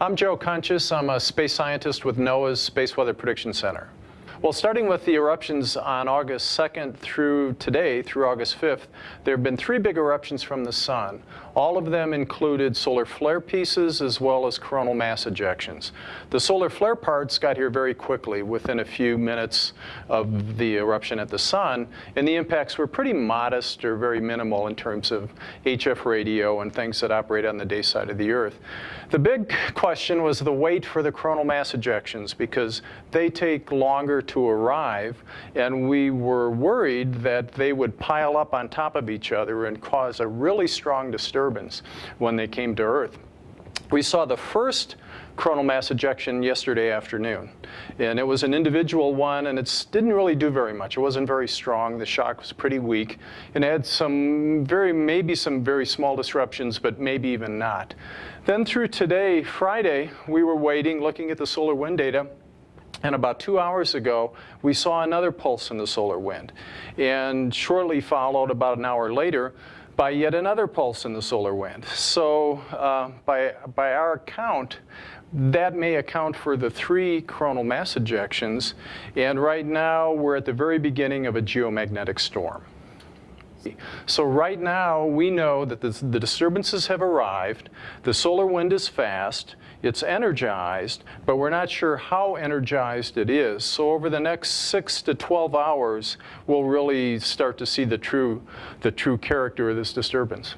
I'm Joe Kunches. I'm a space scientist with NOAA's Space Weather Prediction Center. Well, starting with the eruptions on August 2nd through today, through August 5th, there have been three big eruptions from the sun. All of them included solar flare pieces as well as coronal mass ejections. The solar flare parts got here very quickly, within a few minutes of the eruption at the sun, and the impacts were pretty modest or very minimal in terms of HF radio and things that operate on the day side of the Earth. The big question was the wait for the coronal mass ejections because they take longer to arrive, and we were worried that they would pile up on top of each other and cause a really strong disturbance when they came to Earth. We saw the first coronal mass ejection yesterday afternoon. And it was an individual one, and it didn't really do very much. It wasn't very strong. The shock was pretty weak. And had some very, maybe some very small disruptions, but maybe even not. Then through today, Friday, we were waiting, looking at the solar wind data, and about two hours ago, we saw another pulse in the solar wind. And shortly followed, about an hour later, by yet another pulse in the solar wind. So uh, by, by our count, that may account for the three coronal mass ejections. And right now, we're at the very beginning of a geomagnetic storm. So right now, we know that the, the, disturbances have arrived, the solar wind is fast, it's energized, but we're not sure how energized it is. So over the next 6 to 12 hours, we'll really start to see the true, the true character of this disturbance.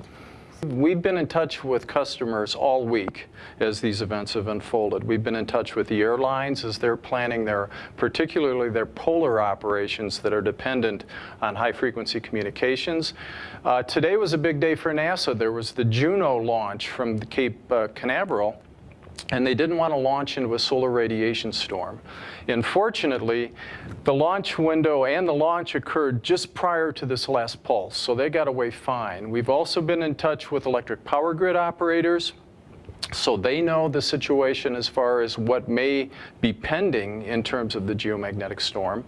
We've been in touch with customers all week as these events have unfolded. We've been in touch with the airlines as they're planning their, particularly their polar operations that are dependent on high frequency communications. Uh, today was a big day for NASA. There was the Juno launch from the Cape uh, Canaveral and they didn't want to launch into a solar radiation storm. Unfortunately, the launch window and the launch occurred just prior to this last pulse, so they got away fine. We've also been in touch with electric power grid operators, so they know the situation as far as what may be pending in terms of the geomagnetic storm.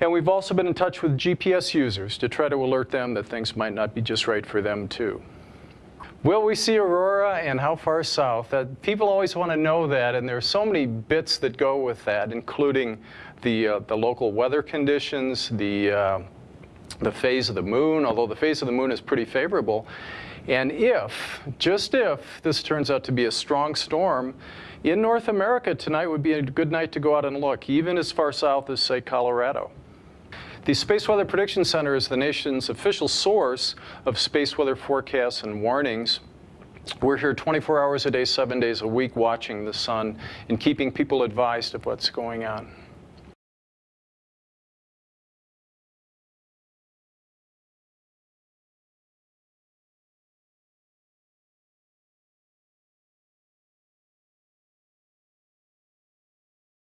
And we've also been in touch with GPS users to try to alert them that things might not be just right for them too. Will we see aurora and how far south? Uh, people always want to know that, and there are so many bits that go with that, including the, uh, the local weather conditions, the, uh, the phase of the moon, although the phase of the moon is pretty favorable. And if, just if, this turns out to be a strong storm, in North America tonight would be a good night to go out and look, even as far south as, say, Colorado. The Space Weather Prediction Center is the nation's official source of space weather forecasts and warnings. We're here 24 hours a day, seven days a week watching the sun and keeping people advised of what's going on.